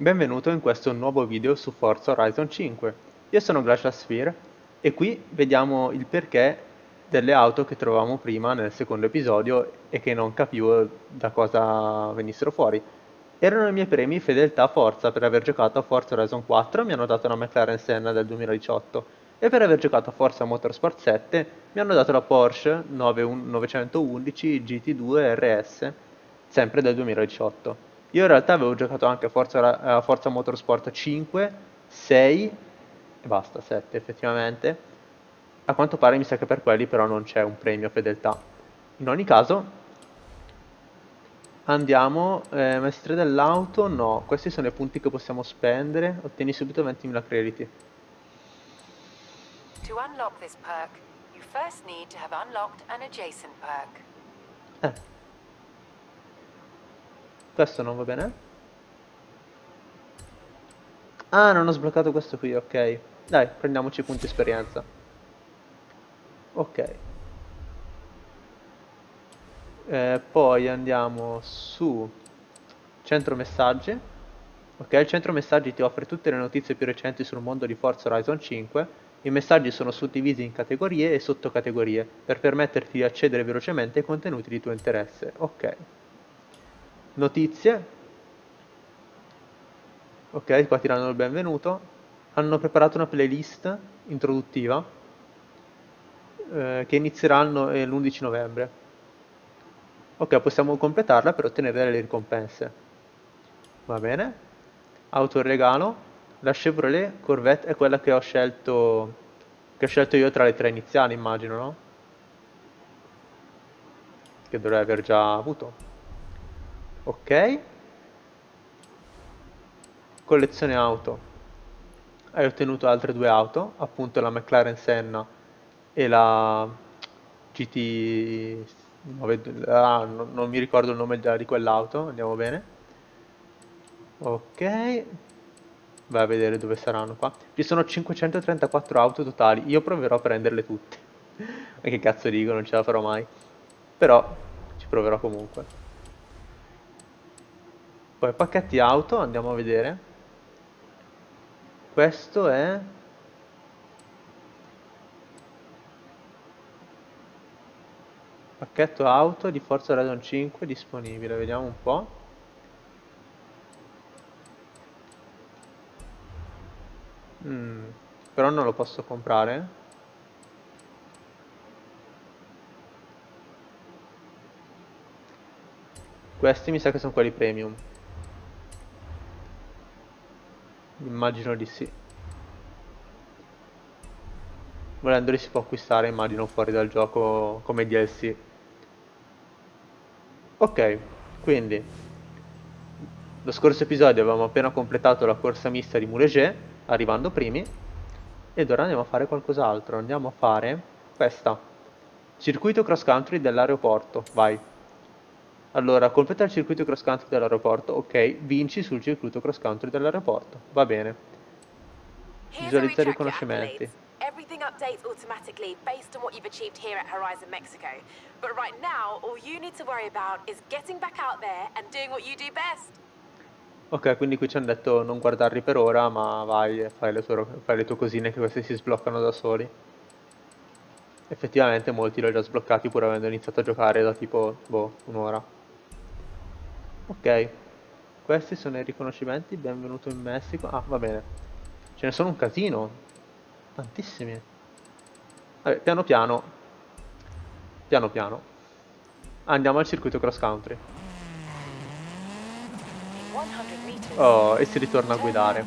Benvenuto in questo nuovo video su Forza Horizon 5. Io sono Glacial Sphere e qui vediamo il perché delle auto che trovavamo prima nel secondo episodio e che non capivo da cosa venissero fuori. Erano i miei premi fedeltà Forza per aver giocato a Forza Horizon 4 mi hanno dato una McLaren Senna del 2018 e per aver giocato a Forza Motorsport 7 mi hanno dato la Porsche 911 GT2 RS sempre del 2018. Io in realtà avevo giocato anche Forza, a Forza Motorsport 5, 6 e basta, 7 effettivamente. A quanto pare mi sa che per quelli però non c'è un premio fedeltà. In ogni caso, andiamo, eh, maestria dell'auto, no, questi sono i punti che possiamo spendere, ottieni subito 20.000 crediti. To unlock this perk, you first need to have unlocked an adjacent perk. Eh. Questo non va bene? Ah, non ho sbloccato questo qui, ok. Dai, prendiamoci punti esperienza. Ok. Eh, poi andiamo su centro messaggi. Ok, il centro messaggi ti offre tutte le notizie più recenti sul mondo di Forza Horizon 5. I messaggi sono suddivisi in categorie e sottocategorie per permetterti di accedere velocemente ai contenuti di tuo interesse. Ok notizie. Ok qua ti danno il benvenuto. Hanno preparato una playlist introduttiva eh, che inizierà l'11 novembre. Ok possiamo completarla per ottenere delle ricompense. Va bene? Auto regalo. La Chevrolet Corvette è quella che ho scelto che ho scelto io tra le tre iniziali immagino no? che dovrei aver già avuto ok. Collezione auto. Hai ottenuto altre due auto appunto la McLaren Senna e la GT ah, no, non mi ricordo il nome di quell'auto andiamo bene. Ok. Vai a vedere dove saranno qua. Ci sono 534 auto totali. Io proverò a prenderle tutte. Ma che cazzo dico non ce la farò mai. Però ci proverò comunque poi pacchetti auto, andiamo a vedere. Questo è... Pacchetto auto di Forza Horizon 5 disponibile, vediamo un po'. Mm, però non lo posso comprare. Questi mi sa che sono quelli premium. Immagino di sì. Volendoli si può acquistare, immagino, fuori dal gioco come DLC. Ok, quindi lo scorso episodio avevamo appena completato la corsa mista di Mouleger, arrivando primi, ed ora andiamo a fare qualcos'altro. Andiamo a fare questa. Circuito cross country dell'aeroporto, vai. Allora, completa il circuito cross country dell'aeroporto. Ok, vinci sul circuito cross country dell'aeroporto. Va bene. Visualizza i riconoscimenti. Everything updates automatically based on what you've achieved here at Horizon Mexico. But right now, all you need to worry about is getting back out there and doing what you do best. Ok, quindi qui ci hanno detto non guardarli per ora, ma vai e fai le, tue, fai le tue cosine che questi si sbloccano da soli. Effettivamente molti li ho già sbloccati pur avendo iniziato a giocare da tipo, boh, un'ora. Ok, questi sono i riconoscimenti, benvenuto in Messico. Ah, va bene. Ce ne sono un casino. Tantissimi. Vabbè, piano piano. Piano piano. Andiamo al circuito cross country. Oh, e si ritorna a guidare.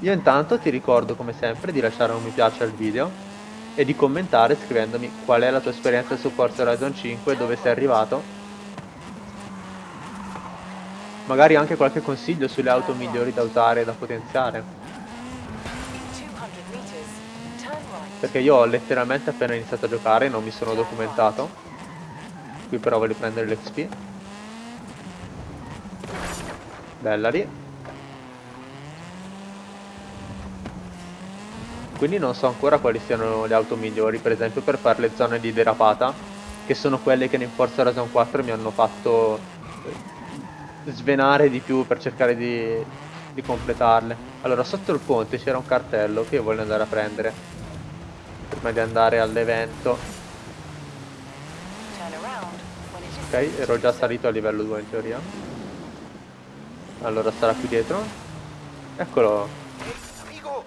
Io intanto ti ricordo come sempre di lasciare un mi piace al video e di commentare scrivendomi qual è la tua esperienza su Forza Horizon 5 dove sei arrivato Magari anche qualche consiglio sulle auto migliori da usare e da potenziare. Perché io ho letteralmente appena iniziato a giocare, non mi sono documentato. Qui però voglio prendere l'XP. Bella lì. Quindi non so ancora quali siano le auto migliori, per esempio per fare le zone di derapata, che sono quelle che in Forza Horizon 4 mi hanno fatto svenare di più per cercare di di completarle. Allora, sotto il ponte c'era un cartello che io voglio andare a prendere prima di andare all'evento. Ok, ero già salito a livello 2 in teoria. Allora sarà qui dietro. Eccolo. Amigo,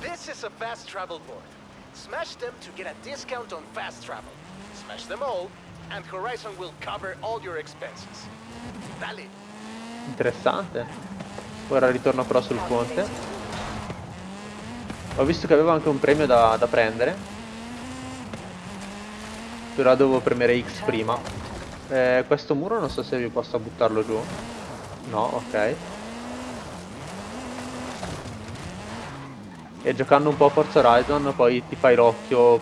this is a fast travel board. Smash them to get a discount on fast travel. Smash them all, and Horizon will cover all your expenses. Dale. Interessante. Ora ritorno però sul ponte. Ho visto che avevo anche un premio da, da prendere. Però devo premere X prima. Eh, questo muro non so se vi posso buttarlo giù. No, ok. E giocando un po' a Forza Horizon poi ti fai l'occhio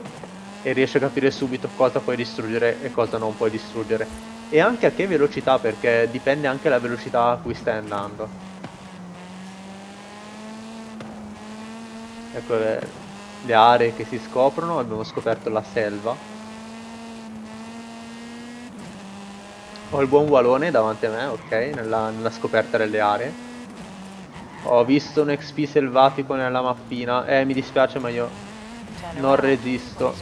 e riesci a capire subito cosa puoi distruggere e cosa non puoi distruggere. E anche a che velocità, perché dipende anche dalla velocità a cui stai andando. Ecco le, aree che si scoprono, abbiamo scoperto la selva. Ho il buon Walone davanti a me, ok, nella, nella scoperta delle aree. Ho visto un XP selvatico nella mappina. Eh, mi dispiace ma io non resisto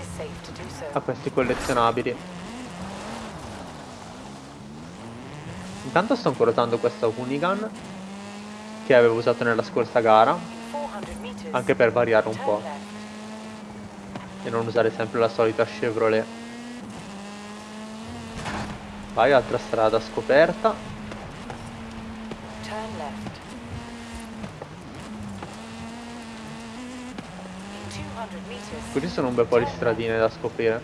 a questi collezionabili. Intanto sto ancora usando questa Unigun che avevo usato nella scorsa gara, anche per variare un po' e non usare sempre la solita Chevrolet. Vai, altra strada scoperta. Qui sono un bel po' di stradine da scoprire.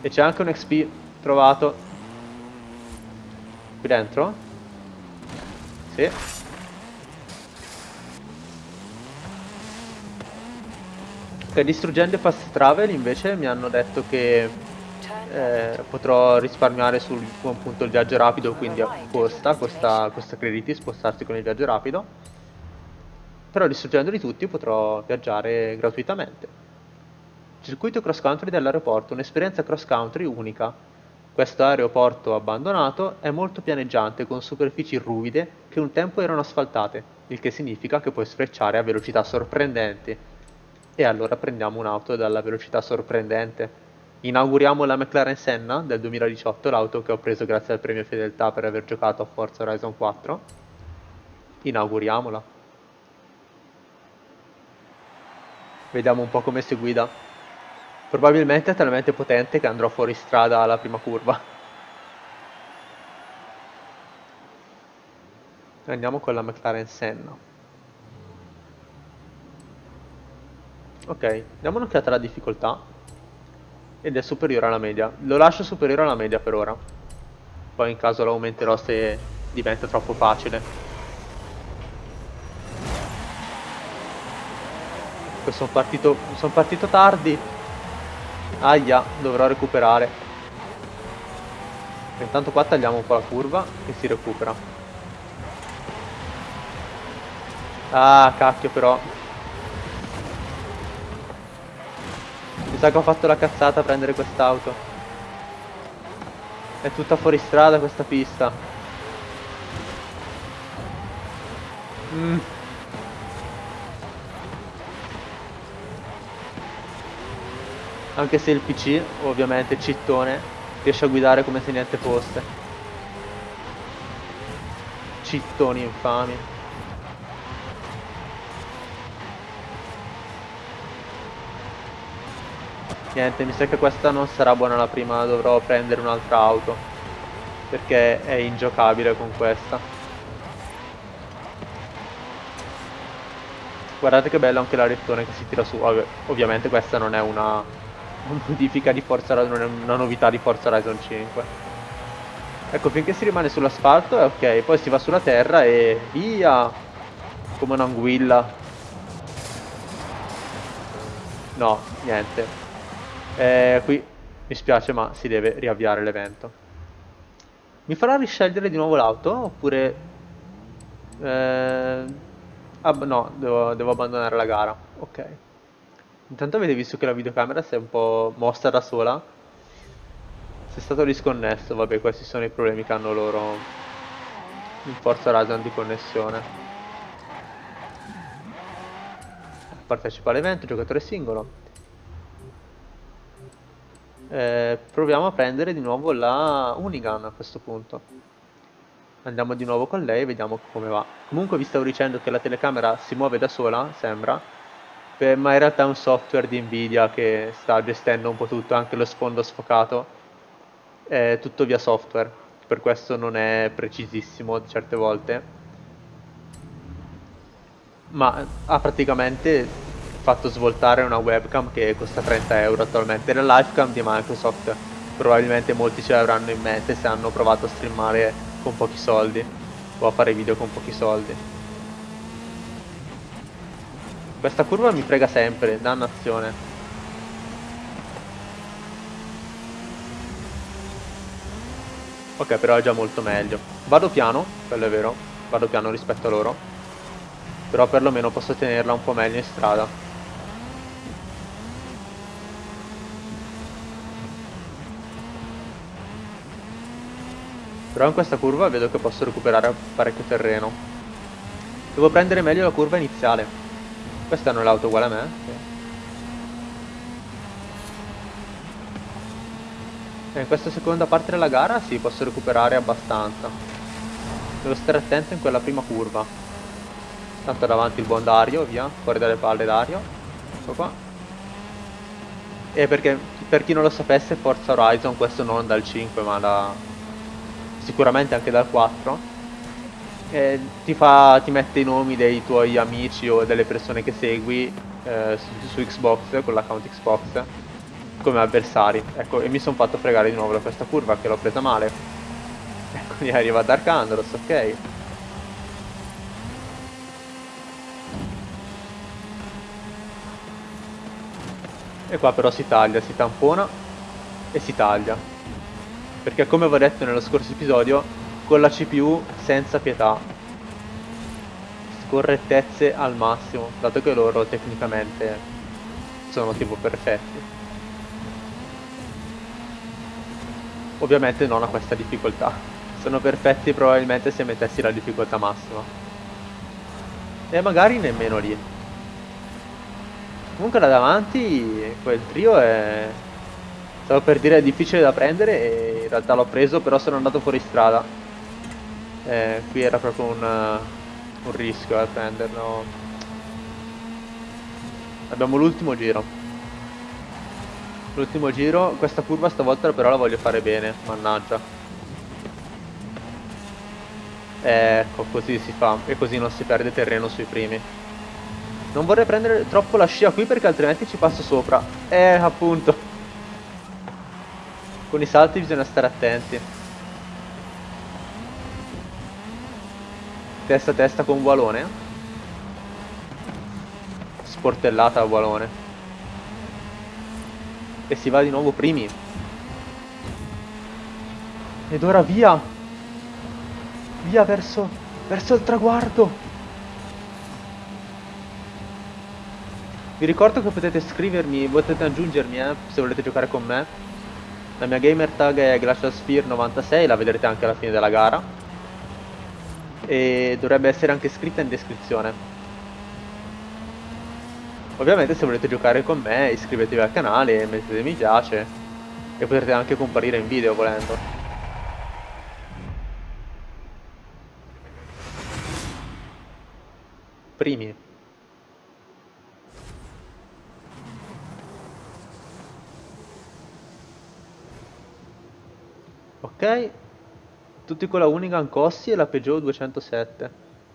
E c'è anche un XP trovato. Qui dentro? Sì. Ok, distruggendo fast travel invece mi hanno detto che eh, potrò risparmiare sul appunto il viaggio rapido, quindi costa, costa, costa crediti spostarsi con il viaggio rapido. Però distruggendoli tutti potrò viaggiare gratuitamente. Circuito cross country dell'aeroporto, un'esperienza cross country unica. Questo aeroporto abbandonato è molto pianeggiante con superfici ruvide che un tempo erano asfaltate, il che significa che puoi sfrecciare a velocità sorprendenti. E allora prendiamo un'auto dalla velocità sorprendente. Inauguriamo la McLaren Senna del 2018, l'auto che ho preso grazie al premio fedeltà per aver giocato a Forza Horizon 4. Inauguriamola. Vediamo un po' come si guida. Probabilmente è talmente potente che andrò fuori strada alla prima curva. Andiamo con la McLaren Senna. Ok, diamo un'occhiata alla difficoltà. Ed è superiore alla media. Lo lascio superiore alla media per ora. Poi in caso lo aumenterò se diventa troppo facile. Sono partito, sono partito tardi Aia, dovrò recuperare. Intanto qua tagliamo un po' la curva e si recupera. Ah, cacchio però. Mi sa che ho fatto la cazzata a prendere quest'auto. È tutta fuori strada questa pista. Mmm. Anche se il PC, ovviamente cittone, riesce a guidare come se niente fosse. Cittoni infami. Niente, mi sa che questa non sarà buona la prima, dovrò prendere un'altra auto. Perché è ingiocabile con questa. Guardate che bello anche l'arettone che si tira su. ovviamente questa non è una modifica di Forza Horizon, una novità di Forza Horizon 5. Ecco, finché si rimane sull'asfalto è ok, poi si va sulla terra e via! Come un'anguilla. No, niente. Eh, qui mi spiace ma si deve riavviare l'evento. Mi farà riscegliere di nuovo l'auto oppure... Eh... Ah, no, devo, devo abbandonare la gara. Ok. Intanto avete visto che la videocamera si è un po' mossa da sola? Se è stato disconnesso, vabbè questi sono i problemi che hanno loro in Forza Horizon di connessione. partecipa all'evento, giocatore singolo. Eh, proviamo a prendere di nuovo la Unigan a questo punto. Andiamo di nuovo con lei e vediamo come va. Comunque vi stavo dicendo che la telecamera si muove da sola, sembra, ma in realtà è un software di Nvidia che sta gestendo un po' tutto, anche lo sfondo sfocato, è tutto via software, per questo non è precisissimo certe volte ma ha praticamente fatto svoltare una webcam che costa 30 euro attualmente. La livecam di Microsoft probabilmente molti ce l'avranno in mente se hanno provato a streamare con pochi soldi o a fare video con pochi soldi. Questa curva mi frega sempre, dannazione. Ok, però è già molto meglio. Vado piano, quello è vero, vado piano rispetto a loro però perlomeno posso tenerla un po' meglio in strada. Però in questa curva vedo che posso recuperare parecchio terreno. Devo prendere meglio la curva iniziale. Questa è l'auto uguale a me? E in questa seconda parte della gara sì, posso recuperare abbastanza. Devo stare attento in quella prima curva. Tanto davanti il buon Dario, via, fuori dalle palle Dario. Ecco qua. E perché, per chi non lo sapesse, Forza Horizon, questo non dal 5, ma da... sicuramente anche dal 4. E ti, fa, ti mette i nomi dei tuoi amici o delle persone che segui eh, su, su Xbox, con l'account Xbox, come avversari. Ecco, e mi sono fatto fregare di nuovo da questa curva che l'ho presa male. Ecco, mi arriva Dark Andros, ok. E qua però si taglia, si tampona e si taglia. Perché come avevo detto nello scorso episodio, con la CPU senza pietà. Scorrettezze al massimo, dato che loro tecnicamente sono tipo perfetti. Ovviamente non a questa difficoltà. Sono perfetti probabilmente se mettessi la difficoltà massima. E magari nemmeno lì. Comunque là davanti quel trio è... Stavo per dire è difficile da prendere e in realtà l'ho preso però sono andato fuori strada. Eh, qui era proprio un, un rischio a eh, prenderlo. Abbiamo l'ultimo giro. L'ultimo giro, questa curva stavolta però la voglio fare bene, mannaggia. Ecco, così si fa e così non si perde terreno sui primi. Non vorrei prendere troppo la scia qui perché altrimenti ci passo sopra. Eh, appunto. Con i salti bisogna stare attenti. Testa a testa con Walone. Sportellata a Walone. E si va di nuovo primi. Ed ora via. Via verso, verso il traguardo. Vi ricordo che potete scrivermi, potete aggiungermi eh, se volete giocare con me. La mia gamer tag è GlacialSphere96, la vedrete anche alla fine della gara. E dovrebbe essere anche scritta in descrizione. Ovviamente se volete giocare con me iscrivetevi al canale, mettete mi piace e potrete anche comparire in video volendo. Primi. Ok, tutti con la Unigan Cossi e la Peugeot 207.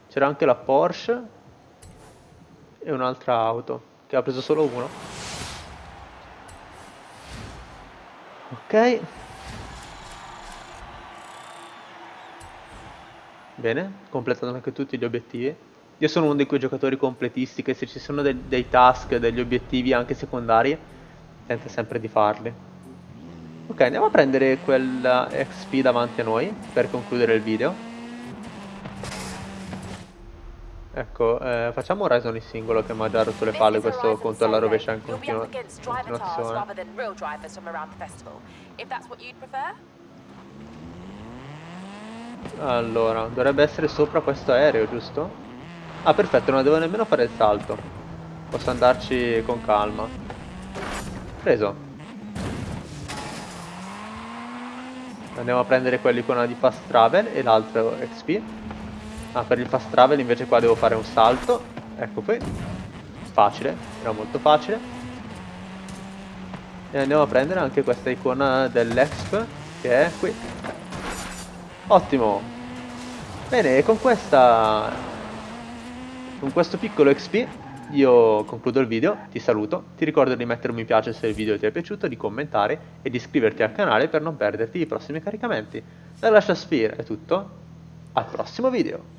C'era anche la Porsche e un'altra auto, che ha preso solo uno. Ok. Bene, completato anche tutti gli obiettivi. Io sono uno di quei giocatori completisti che se ci sono de dei task, degli obiettivi anche secondari, tenta sempre di farli. Ok, andiamo a prendere quella XP davanti a noi per concludere il video. Ecco, eh, facciamo Horizon in singolo che mi ha già rotto le palle questo conto alla rovescia in continu continuazione. Allora, dovrebbe essere sopra questo aereo, giusto? Ah, perfetto, non devo nemmeno fare il salto. Posso andarci con calma. Preso. Andiamo a prendere quell'icona di fast travel e l'altro XP. Ah, per il fast travel invece qua devo fare un salto. Ecco qui. Facile, era molto facile. E andiamo a prendere anche questa icona dell'exp che è qui. Ottimo. Bene, e con questa... Con questo piccolo XP io concludo il video, ti saluto, ti ricordo di mettere un mi piace se il video ti è piaciuto, di commentare e di iscriverti al canale per non perderti i prossimi caricamenti. Da Lascia Sphere è tutto, al prossimo video!